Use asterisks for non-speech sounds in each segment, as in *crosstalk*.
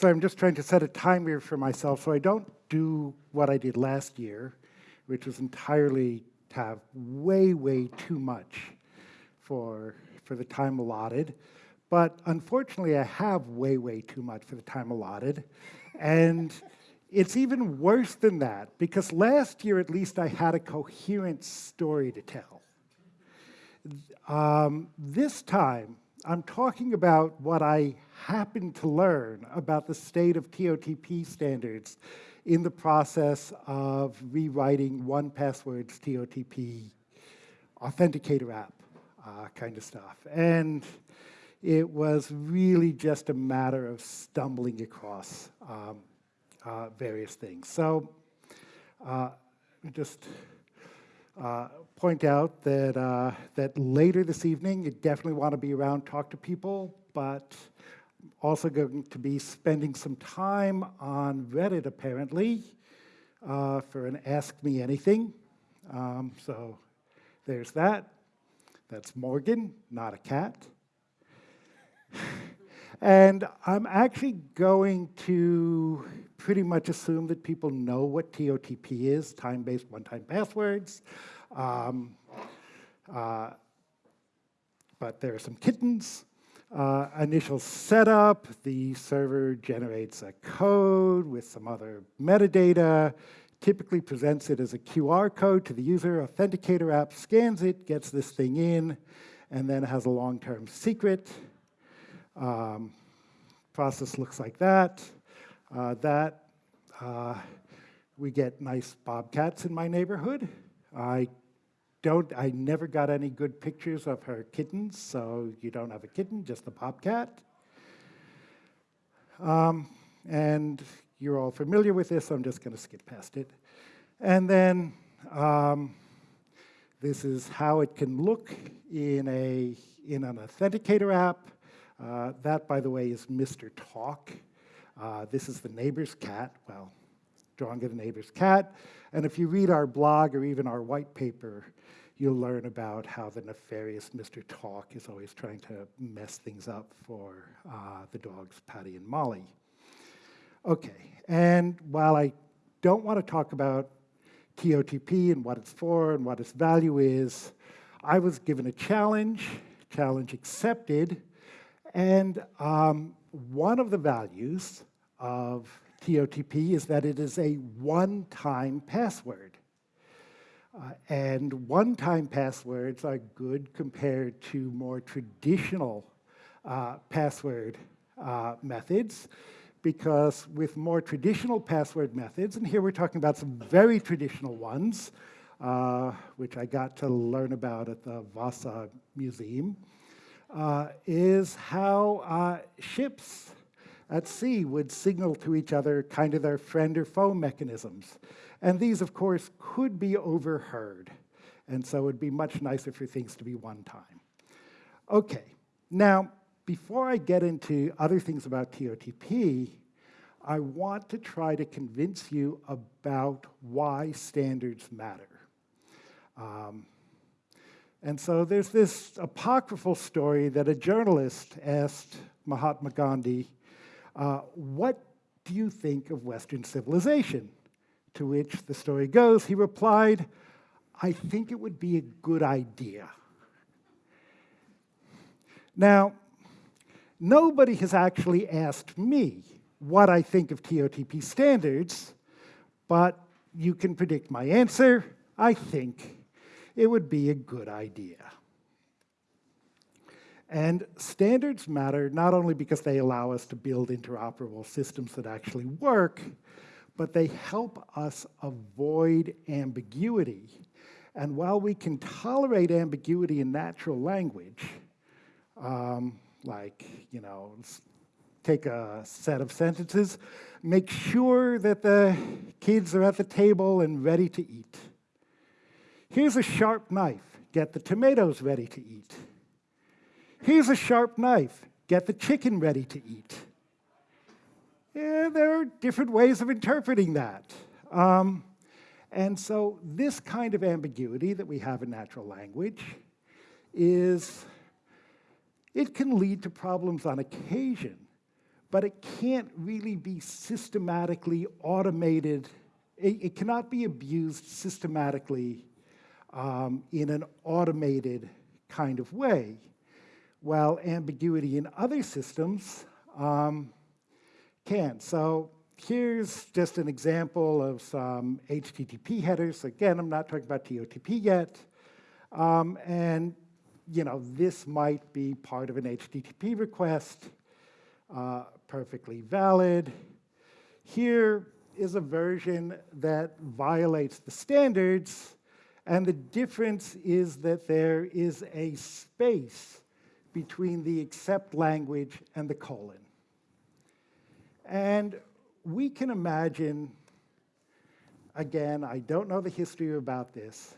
So I'm just trying to set a timer for myself so I don't do what I did last year, which was entirely to have way, way too much for, for the time allotted. But unfortunately, I have way, way too much for the time allotted. And it's even worse than that, because last year at least I had a coherent story to tell. Um, this time, I'm talking about what I happened to learn about the state of TOTP standards in the process of rewriting 1Password's TOTP authenticator app uh, kind of stuff. And it was really just a matter of stumbling across um, uh, various things. So uh, just uh, point out that, uh, that later this evening, you definitely want to be around, talk to people, but also going to be spending some time on Reddit, apparently, uh, for an Ask Me Anything. Um, so there's that. That's Morgan, not a cat. and I'm actually going to pretty much assume that people know what TOTP is, time-based one-time passwords. Um, uh, but there are some kittens. Uh, initial setup, the server generates a code with some other metadata, typically presents it as a QR code to the user, authenticator app scans it, gets this thing in, and then has a long-term secret. Um, process looks like that. Uh, that, uh, we get nice bobcats in my neighborhood. I don't, I never got any good pictures of her kittens, so you don't have a kitten, just a bobcat. Um, and you're all familiar with this, so I'm just gonna skip past it. And then um, this is how it can look in, a, in an authenticator app. Uh, that, by the way, is Mr. Talk. Uh, this is the neighbor's cat, well, drawing of the neighbor's cat. And if you read our blog or even our white paper, you'll learn about how the nefarious Mr. Talk is always trying to mess things up for uh, the dogs Patty and Molly. Okay, and while I don't want to talk about TOTP and what it's for and what its value is, I was given a challenge, challenge accepted, and um, one of the values of TOTP is that it is a one-time password. Uh, and one-time passwords are good compared to more traditional uh, password uh, methods because with more traditional password methods, and here we're talking about some very traditional ones, uh, which I got to learn about at the Vasa Museum, uh, is how uh, ships at sea would signal to each other kind of their friend or foe mechanisms. And these, of course, could be overheard. And so it'd be much nicer for things to be one time. Okay, now, before I get into other things about TOTP, I want to try to convince you about why standards matter. Um, and so there's this apocryphal story that a journalist asked Mahatma Gandhi, uh, what do you think of Western civilization? To which the story goes, he replied, I think it would be a good idea. Now, nobody has actually asked me what I think of TOTP standards, but you can predict my answer. I think it would be a good idea. And standards matter not only because they allow us to build interoperable systems that actually work, but they help us avoid ambiguity. And while we can tolerate ambiguity in natural language, um, like, you know, take a set of sentences, make sure that the kids are at the table and ready to eat. Here's a sharp knife, get the tomatoes ready to eat. Here's a sharp knife, get the chicken ready to eat. Yeah, there are different ways of interpreting that. Um, and so this kind of ambiguity that we have in natural language is, it can lead to problems on occasion, but it can't really be systematically automated. It, it cannot be abused systematically um, in an automated kind of way, while ambiguity in other systems um, can. So here's just an example of some HTTP headers. Again, I'm not talking about TOTP yet. Um, and you know, this might be part of an HTTP request, uh, perfectly valid. Here is a version that violates the standards, and the difference is that there is a space between the accept language and the colon. And we can imagine, again, I don't know the history about this,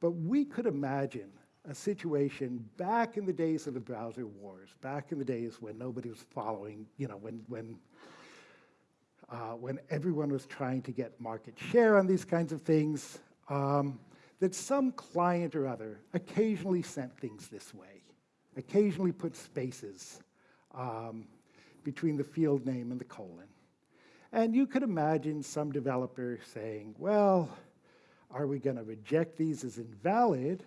but we could imagine a situation back in the days of the browser wars, back in the days when nobody was following, you know, when, when, uh, when everyone was trying to get market share on these kinds of things, um, that some client or other occasionally sent things this way, occasionally put spaces um, between the field name and the colon. And you could imagine some developer saying, well, are we going to reject these as invalid,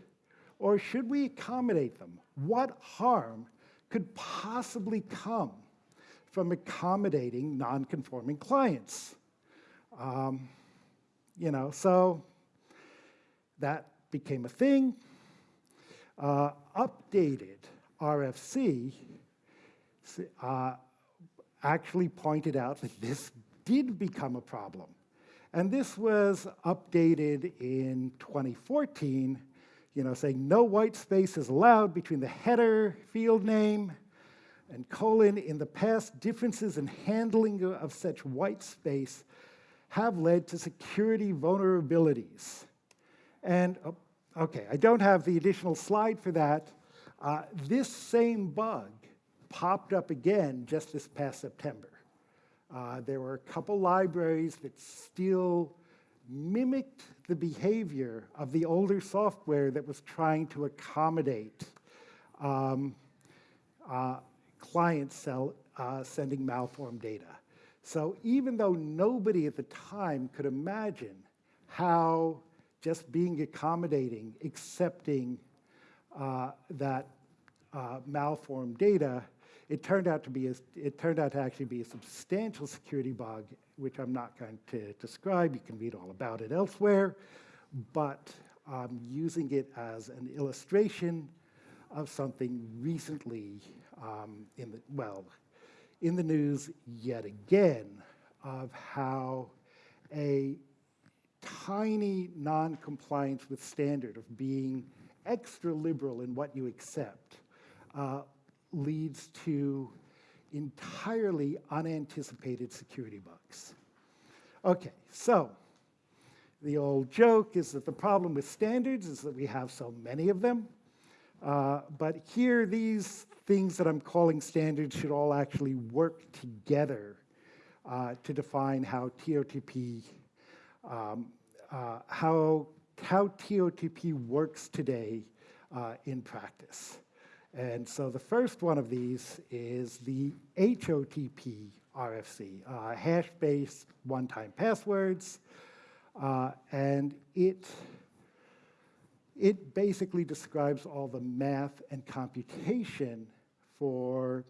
or should we accommodate them? What harm could possibly come from accommodating non-conforming clients? Um, you know, so that became a thing. Uh, updated RFC uh, actually pointed out that this did become a problem. And this was updated in 2014 you know, saying no white space is allowed between the header field name and colon. In the past, differences in handling of such white space have led to security vulnerabilities. And, oh, okay, I don't have the additional slide for that. Uh, this same bug popped up again just this past September. Uh, there were a couple libraries that still mimicked the behavior of the older software that was trying to accommodate um, uh, clients uh, sending malformed data. So even though nobody at the time could imagine how just being accommodating, accepting uh, that uh, malformed data, it turned out to be a, it turned out to actually be a substantial security bug which I'm not going to describe. You can read all about it elsewhere. But I'm using it as an illustration of something recently um, in the, well, in the news yet again of how a tiny non-compliance with standard of being extra liberal in what you accept uh, leads to entirely unanticipated security bugs. Okay, so the old joke is that the problem with standards is that we have so many of them. Uh, but here, these things that I'm calling standards should all actually work together uh, to define how TOTP, um, uh, how, how TOTP works today uh, in practice. And so the first one of these is the HOTP RFC, uh, hash-based one-time passwords. Uh, and it, it basically describes all the math and computation for,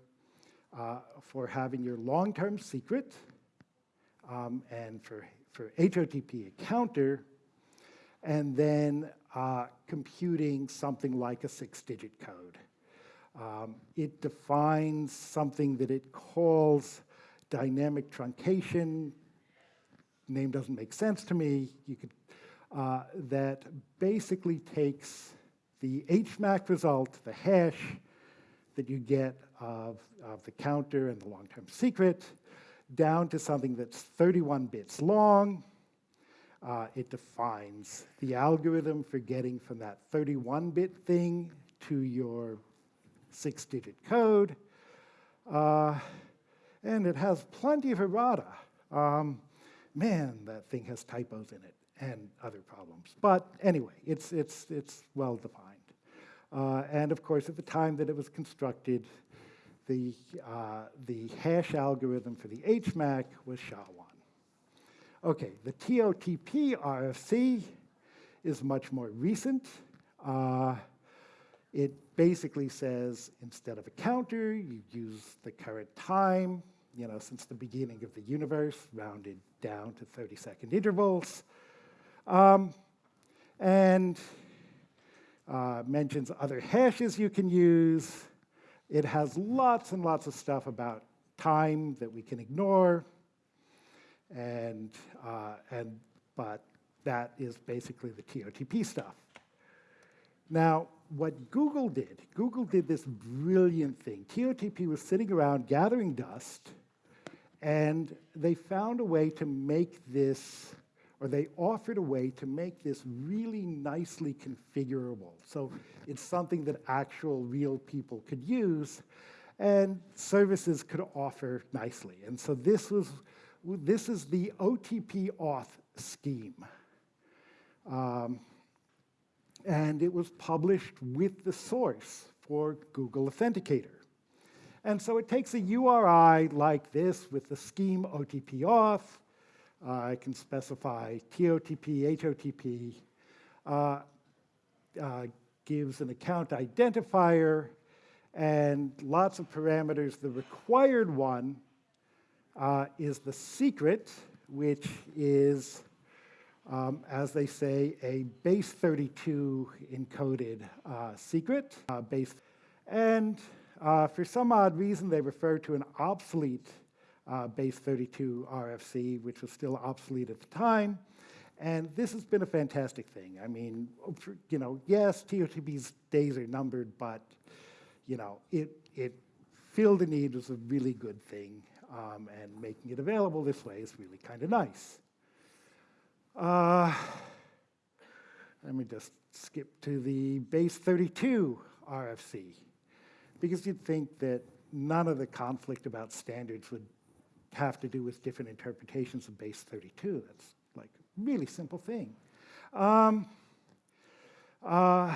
uh, for having your long-term secret um, and for, for HOTP a counter, and then uh, computing something like a six-digit code. Um, it defines something that it calls dynamic truncation. Name doesn't make sense to me. You could, uh, that basically takes the HMAC result, the hash that you get of, of the counter and the long-term secret, down to something that's 31 bits long. Uh, it defines the algorithm for getting from that 31-bit thing to your six-digit code. Uh, and it has plenty of errata. Um, man, that thing has typos in it and other problems. But anyway, it's, it's, it's well defined. Uh, and of course, at the time that it was constructed, the, uh, the hash algorithm for the HMAC was SHA-1. Okay, the TOTP RFC is much more recent. Uh, it basically says instead of a counter, you use the current time, you know, since the beginning of the universe, rounded down to 30 second intervals. Um, and uh, mentions other hashes you can use. It has lots and lots of stuff about time that we can ignore. And, uh, and, but that is basically the TOTP stuff. Now, what Google did, Google did this brilliant thing. TOTP was sitting around gathering dust, and they found a way to make this, or they offered a way to make this really nicely configurable. So it's something that actual real people could use, and services could offer nicely. And so this was, this is the OTP auth scheme. Um, and it was published with the source for Google Authenticator. And so it takes a URI like this with the scheme OTP auth. Uh, I can specify TOTP, HOTP, uh, uh, gives an account identifier, and lots of parameters. The required one uh, is the secret, which is um, as they say, a base 32 encoded uh, secret. Uh, base, and uh, for some odd reason, they refer to an obsolete uh, base 32 RFC, which was still obsolete at the time. And this has been a fantastic thing. I mean, you know, yes, TOTP's days are numbered, but, you know, it, it filled a need was a really good thing. Um, and making it available this way is really kind of nice. Uh, let me just skip to the base 32 RFC, because you'd think that none of the conflict about standards would have to do with different interpretations of base 32. That's like a really simple thing. Um, uh,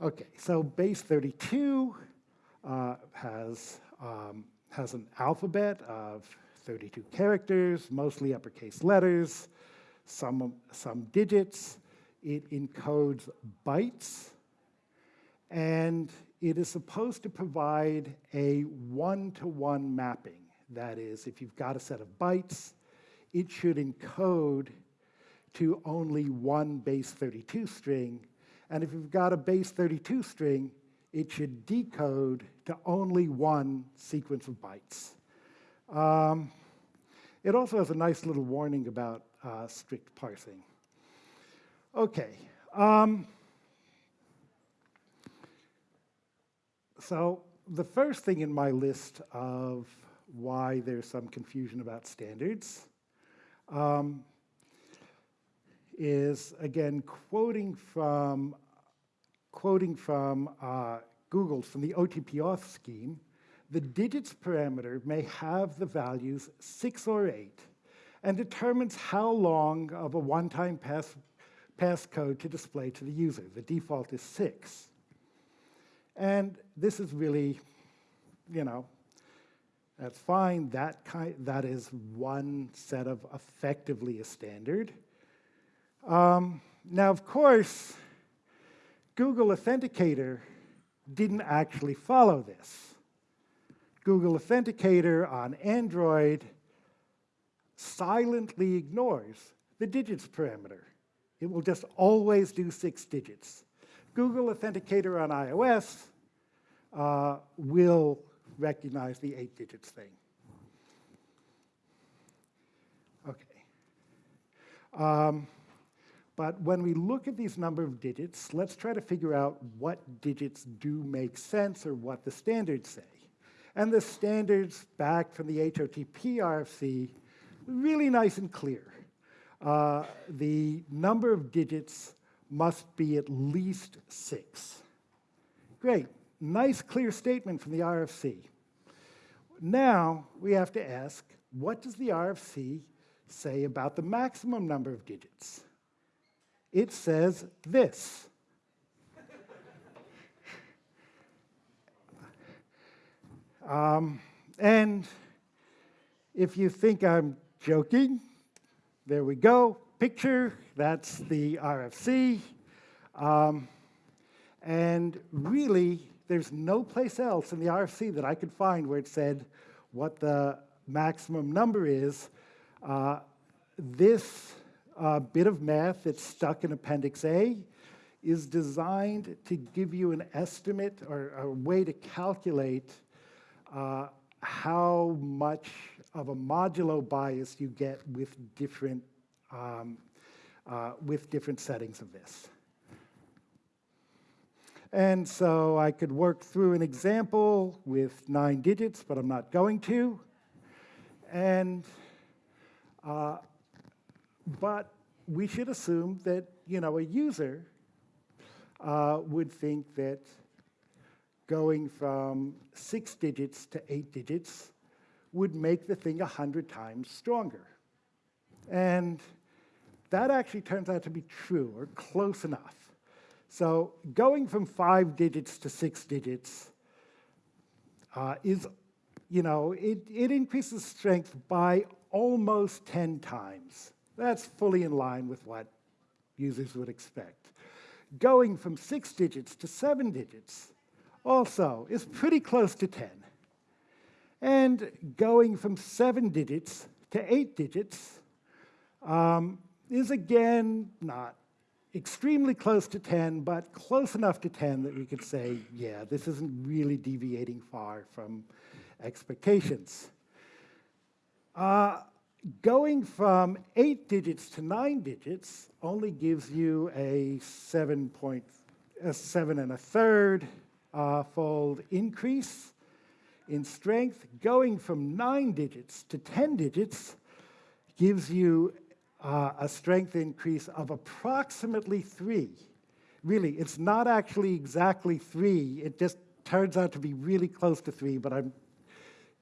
okay, so base 32 uh, has, um, has an alphabet of 32 characters, mostly uppercase letters, some, some digits. It encodes bytes, and it is supposed to provide a one-to-one -one mapping. That is, if you've got a set of bytes, it should encode to only one base 32 string, and if you've got a base 32 string, it should decode to only one sequence of bytes. Um, it also has a nice little warning about uh, strict parsing. Okay. Um, so the first thing in my list of why there's some confusion about standards um, is, again, quoting from, quoting from uh, Google, from the OTP auth scheme, the digits parameter may have the values 6 or 8 and determines how long of a one-time pass passcode to display to the user. The default is 6. And this is really, you know, that's fine. That, kind, that is one set of effectively a standard. Um, now, of course, Google Authenticator didn't actually follow this. Google Authenticator on Android silently ignores the digits parameter. It will just always do six digits. Google Authenticator on iOS uh, will recognize the eight digits thing. Okay. Um, but when we look at these number of digits, let's try to figure out what digits do make sense or what the standards say. And the standards back from the HOTP RFC, really nice and clear. Uh, the number of digits must be at least six. Great, nice clear statement from the RFC. Now we have to ask, what does the RFC say about the maximum number of digits? It says this. Um, and if you think I'm joking, there we go. Picture, that's the RFC. Um, and really, there's no place else in the RFC that I could find where it said what the maximum number is. Uh, this uh, bit of math that's stuck in Appendix A is designed to give you an estimate or a way to calculate uh, how much of a modulo bias you get with different, um, uh, with different settings of this. And so I could work through an example with nine digits, but I'm not going to. And, uh, but we should assume that, you know, a user uh, would think that going from six digits to eight digits would make the thing 100 times stronger. And that actually turns out to be true, or close enough. So going from five digits to six digits uh, is, you know, it, it increases strength by almost 10 times. That's fully in line with what users would expect. Going from six digits to seven digits also is pretty close to 10. And going from seven digits to eight digits um, is again not extremely close to 10, but close enough to 10 that we could say, yeah, this isn't really deviating far from expectations. Uh, going from eight digits to nine digits only gives you a seven point, a seven and a third uh, fold increase in strength. Going from nine digits to 10 digits gives you uh, a strength increase of approximately three. Really, it's not actually exactly three. It just turns out to be really close to three, but I'm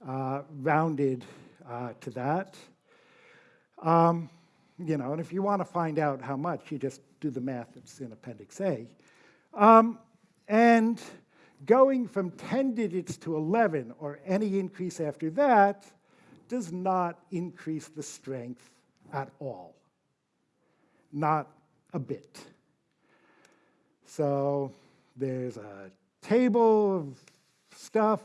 uh, rounded uh, to that. Um, you know, and if you want to find out how much, you just do the math that's in Appendix A. Um, and going from 10 digits to 11, or any increase after that, does not increase the strength at all. Not a bit. So there's a table of stuff,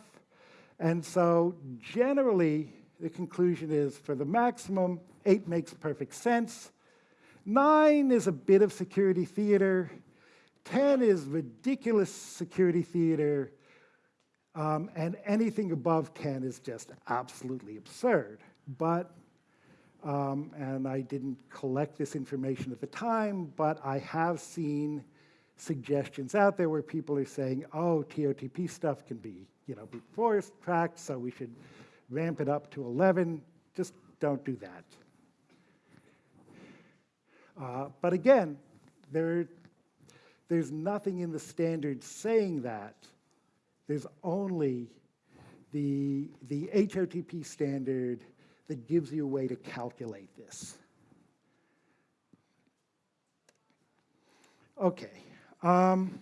and so generally the conclusion is for the maximum, eight makes perfect sense. Nine is a bit of security theater. 10 is ridiculous security theater. Um, and anything above 10 is just absolutely absurd. But, um, and I didn't collect this information at the time, but I have seen suggestions out there where people are saying, oh, TOTP stuff can be, you know, be force tracked, so we should ramp it up to 11. Just don't do that. Uh, but again, there, there's nothing in the standard saying that. There's only the, the HOTP standard that gives you a way to calculate this. Okay. Um,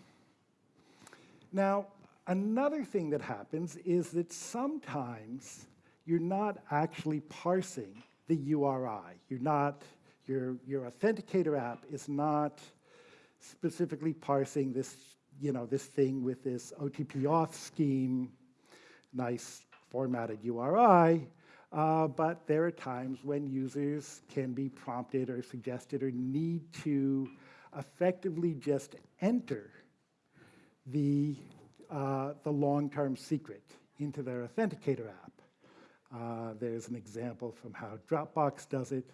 now, another thing that happens is that sometimes you're not actually parsing the URI. You're not, your, your authenticator app is not specifically parsing this, you know, this thing with this OTP auth scheme, nice formatted URI, uh, but there are times when users can be prompted or suggested or need to effectively just enter the, uh, the long-term secret into their authenticator app. Uh, there's an example from how Dropbox does it.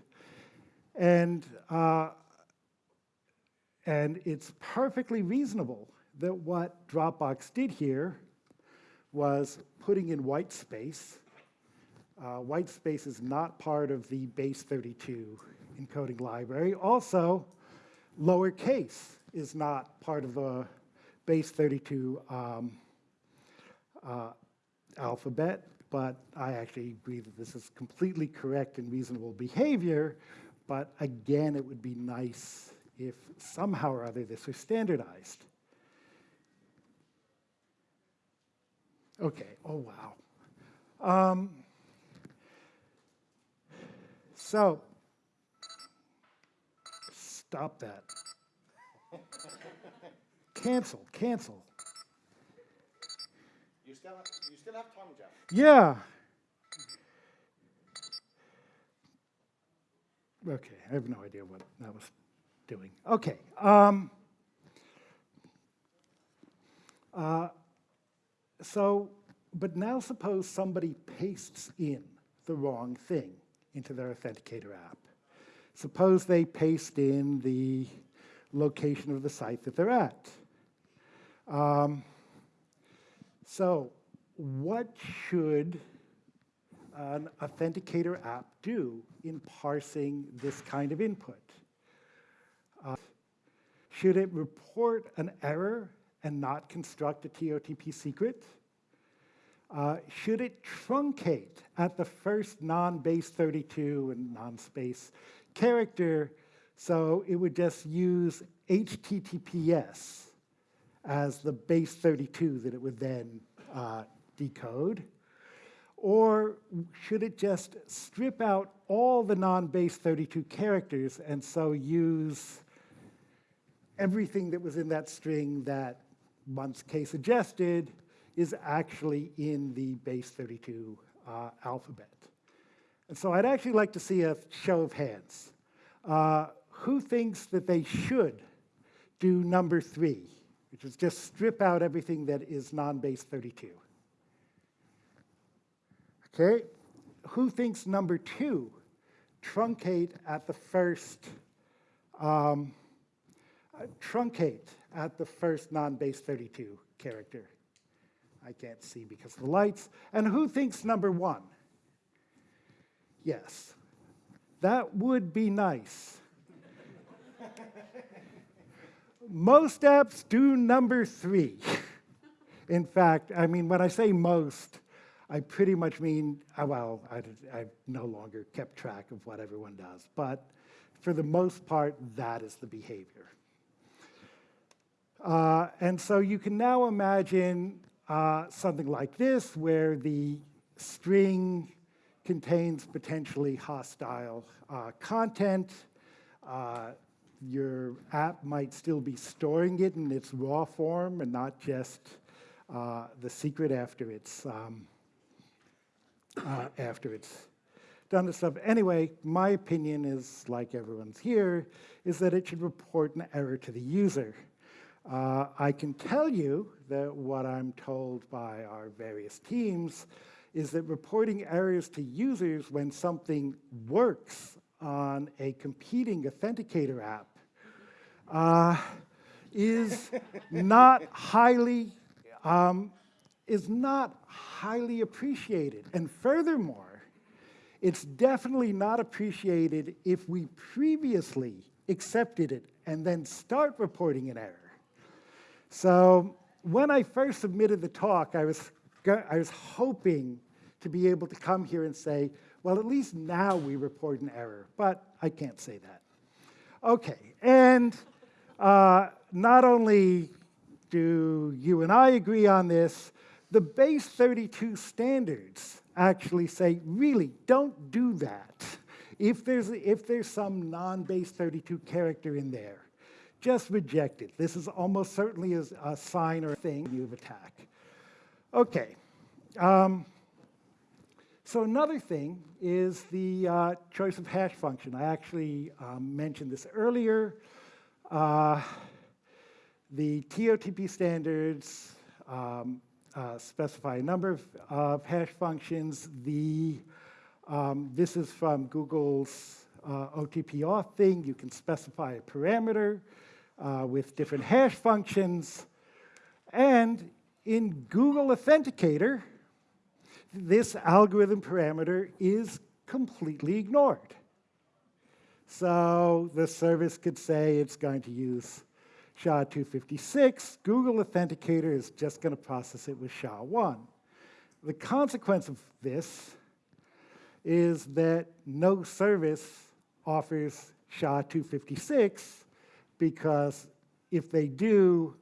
And, uh, and it's perfectly reasonable that what Dropbox did here was putting in white space. Uh, white space is not part of the base 32 encoding library. Also, lowercase is not part of the base 32 um, uh, alphabet but I actually agree that this is completely correct and reasonable behavior, but again, it would be nice if somehow or other this was standardized. Okay, oh wow. Um, so, stop that. *laughs* cancel, cancel. You still have, you still have time, Jeff. Yeah. Okay, I have no idea what that was doing. Okay. Um, uh, so, but now suppose somebody pastes in the wrong thing into their Authenticator app. Suppose they paste in the location of the site that they're at. Um, so what should an Authenticator app do in parsing this kind of input? Uh, should it report an error and not construct a TOTP secret? Uh, should it truncate at the first non-base 32 and non-space character so it would just use HTTPS as the base 32 that it would then uh, decode? Or should it just strip out all the non-base 32 characters and so use everything that was in that string that once K suggested is actually in the base 32 uh, alphabet? And so I'd actually like to see a show of hands. Uh, who thinks that they should do number three, which is just strip out everything that is non-base 32? Okay, who thinks number two, truncate at the first, um, truncate at the first non-base 32 character? I can't see because of the lights. And who thinks number one? Yes, that would be nice. *laughs* most apps do number three. In fact, I mean, when I say most, I pretty much mean, uh, well, I, I've no longer kept track of what everyone does, but for the most part, that is the behavior. Uh, and so you can now imagine uh, something like this, where the string contains potentially hostile uh, content. Uh, your app might still be storing it in its raw form and not just uh, the secret after it's um, uh, after it's done the stuff. Anyway, my opinion is, like everyone's here, is that it should report an error to the user. Uh, I can tell you that what I'm told by our various teams is that reporting errors to users when something works on a competing authenticator app uh, is not highly um, is not highly appreciated. And furthermore, it's definitely not appreciated if we previously accepted it and then start reporting an error. So when I first submitted the talk, I was, I was hoping to be able to come here and say, well, at least now we report an error, but I can't say that. Okay, and uh, not only do you and I agree on this, the base 32 standards actually say, really, don't do that. If there's, if there's some non-base 32 character in there, just reject it. This is almost certainly a, sign or a thing you attack. Okay. Um, so another thing is the uh, choice of hash function. I actually um, mentioned this earlier. Uh, the TOTP standards um, uh, specify a number of, of hash functions. The, um, this is from Google's uh, OTP auth thing. You can specify a parameter uh, with different hash functions. And in Google Authenticator, this algorithm parameter is completely ignored. So the service could say it's going to use SHA-256. Google Authenticator is just going to process it with SHA-1. The consequence of this is that no service offers SHA-256 because if they do,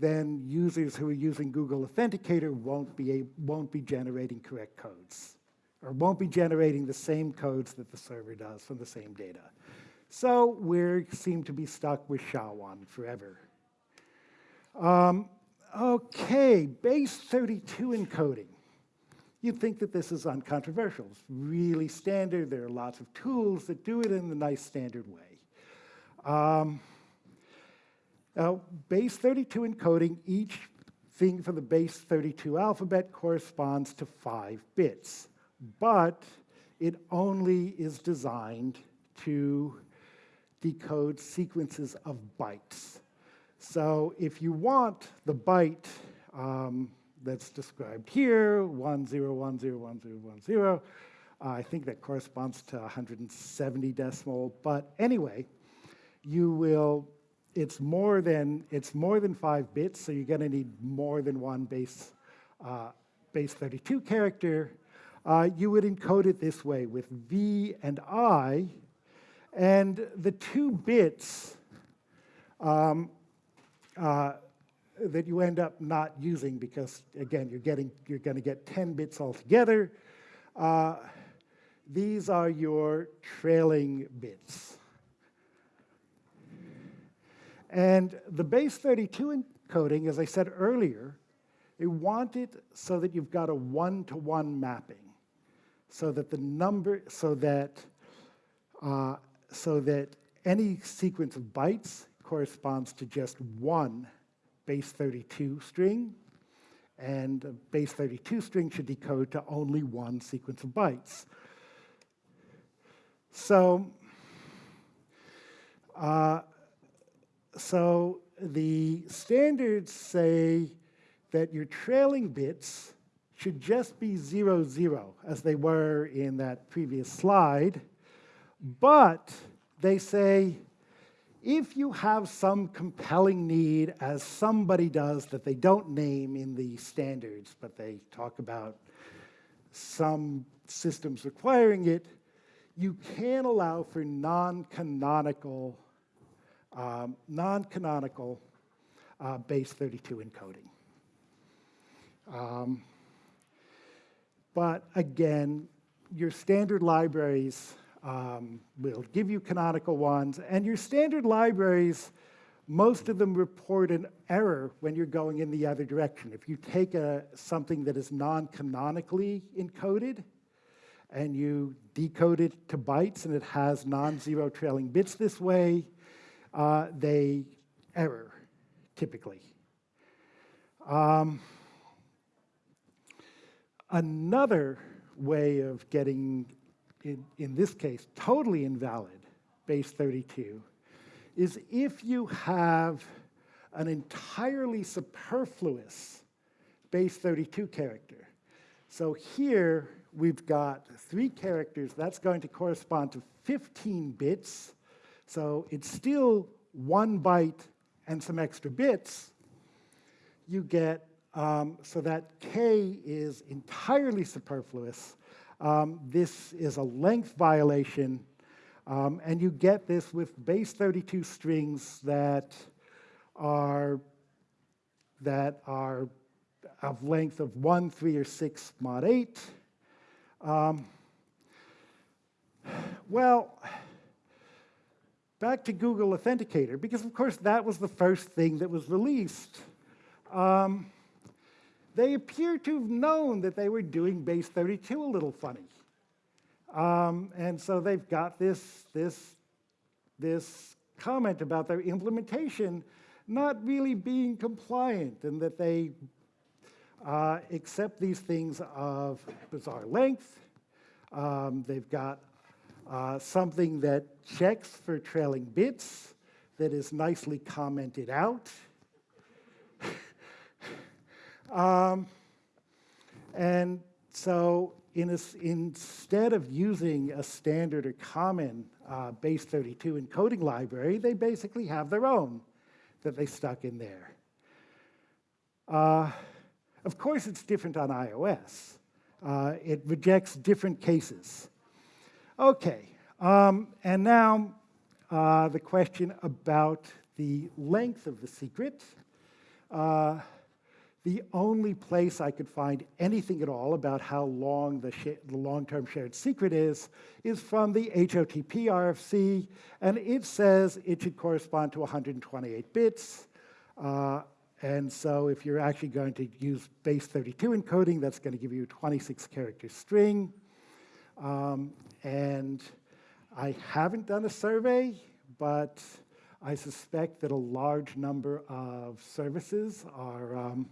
then users who are using Google Authenticator won't be, won't be generating correct codes or won't be generating the same codes that the server does from the same data. So we seem to be stuck with SHA-1 forever. Um, okay, base 32 encoding. You'd think that this is uncontroversial. It's really standard. There are lots of tools that do it in the nice standard way. Um, now, base 32 encoding, each thing for the base 32 alphabet corresponds to five bits, but it only is designed to decode sequences of bytes. So if you want the byte um, that's described here, 10101010, uh, I think that corresponds to 170 decimal, but anyway, you will, it's more than, it's more than five bits, so you're gonna need more than one base, uh, base 32 character. Uh, you would encode it this way with V and I, and the two bits um, uh, that you end up not using because, again, you're, getting, you're going to get 10 bits altogether. Uh, these are your trailing bits. And the base 32 encoding, as I said earlier, they want it so that you've got a one-to-one -one mapping, so that the number, so that, uh, so that any sequence of bytes corresponds to just one base 32 string, and a base 32 string should decode to only one sequence of bytes. So, uh, so the standards say that your trailing bits should just be zero, zero, as they were in that previous slide, but they say if you have some compelling need, as somebody does that they don't name in the standards, but they talk about some systems requiring it, you can allow for non-canonical um, non-canonical uh, base 32 encoding. Um, but again, your standard libraries um, will give you canonical ones, and your standard libraries, most of them report an error when you're going in the other direction. If you take a, something that is non-canonically encoded, and you decode it to bytes and it has non-zero trailing bits this way, uh, they error, typically. Um, another way of getting in, in this case, totally invalid, base 32, is if you have an entirely superfluous base 32 character. So here we've got three characters. That's going to correspond to 15 bits. So it's still one byte and some extra bits. You get, um, so that K is entirely superfluous. Um, this is a length violation, um, and you get this with base 32 strings that are, that are of length of 1, 3, or 6 mod 8. Um, well, back to Google Authenticator, because of course that was the first thing that was released. Um, they appear to have known that they were doing base 32 a little funny. Um, and so they've got this, this, this comment about their implementation not really being compliant and that they uh, accept these things of bizarre length. Um, they've got uh, something that checks for trailing bits that is nicely commented out. Um, and so in a, instead of using a standard or common uh, base 32 encoding library, they basically have their own that they stuck in there. Uh, of course, it's different on iOS. Uh, it rejects different cases. Okay, um, and now uh, the question about the length of the secret. The only place I could find anything at all about how long the, the long-term shared secret is, is from the HOTP RFC, and it says it should correspond to 128 bits. Uh, and so if you're actually going to use base 32 encoding, that's going to give you a 26 character string. Um, and I haven't done a survey, but I suspect that a large number of services are, um,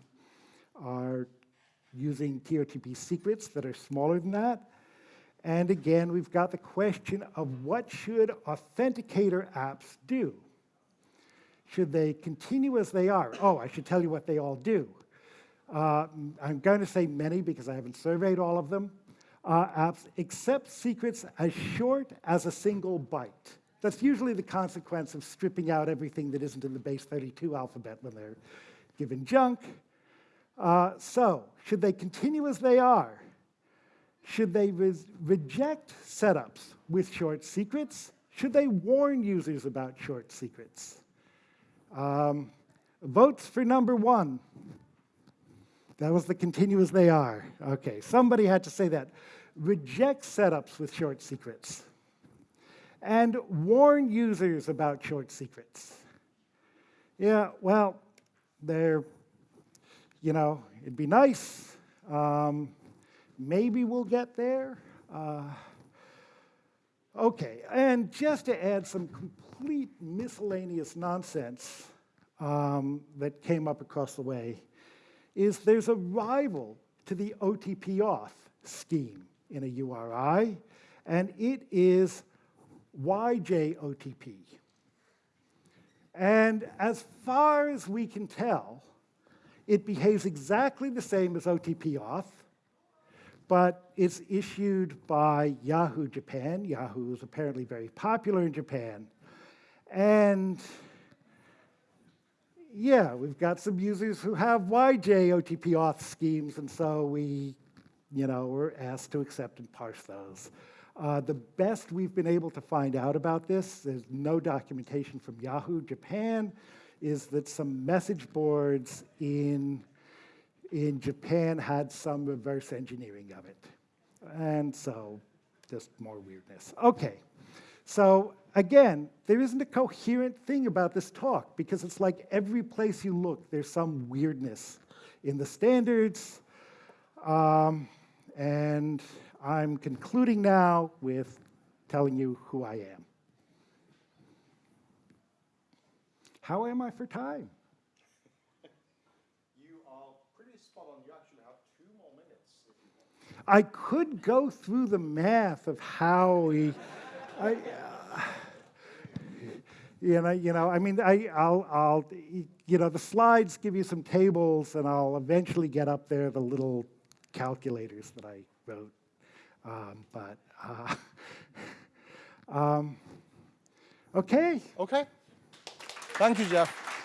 are using TOTP secrets that are smaller than that. And again, we've got the question of what should authenticator apps do? Should they continue as they are? Oh, I should tell you what they all do. Uh, I'm going to say many because I haven't surveyed all of them. Uh, apps accept secrets as short as a single byte. That's usually the consequence of stripping out everything that isn't in the base 32 alphabet when they're given junk. Uh, so, should they continue as they are? Should they res- reject setups with short secrets? Should they warn users about short secrets? Um, votes for number one. That was the continue as they are. Okay, somebody had to say that. Reject setups with short secrets. And warn users about short secrets. Yeah, well, they're, you know, it'd be nice. Um, maybe we'll get there. Uh, okay, and just to add some complete miscellaneous nonsense um, that came up across the way, is there's a rival to the OTP auth scheme in a URI, and it is YJOTP. And as far as we can tell, it behaves exactly the same as OTP auth, but it's issued by Yahoo Japan. Yahoo is apparently very popular in Japan. And yeah, we've got some users who have YJ OTP auth schemes, and so we, you know, we're asked to accept and parse those. Uh, the best we've been able to find out about this, there's no documentation from Yahoo Japan, is that some message boards in, in Japan had some reverse engineering of it. And so, just more weirdness. Okay, so again, there isn't a coherent thing about this talk because it's like every place you look, there's some weirdness in the standards. Um, and I'm concluding now with telling you who I am. How am I for time? You are pretty spot on. You actually have two more minutes if you want. I could go through the math of how we, I, uh, you know, you know, I mean, I, I'll, I'll, you know, the slides give you some tables, and I'll eventually get up there the little calculators that I wrote. Um, but, uh, *laughs* um, okay. Okay. Thank you, Jeff.